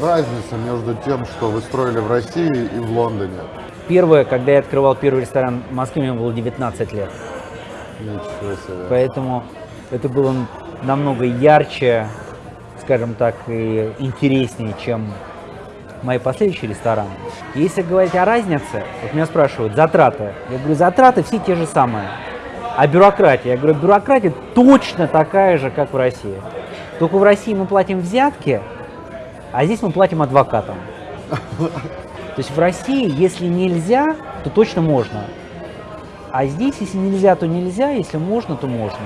разница между тем, что вы строили в России и в Лондоне? Первое, когда я открывал первый ресторан в Москве, мне было 19 лет. Ничего себе. Поэтому это было намного ярче, скажем так, и интереснее, чем мои последующие рестораны. Если говорить о разнице, вот меня спрашивают, затраты. Я говорю, затраты все те же самые. А бюрократия? Я говорю, бюрократия точно такая же, как в России. Только в России мы платим взятки, а здесь мы платим адвокатам. То есть в России, если нельзя, то точно можно. А здесь, если нельзя, то нельзя, если можно, то можно.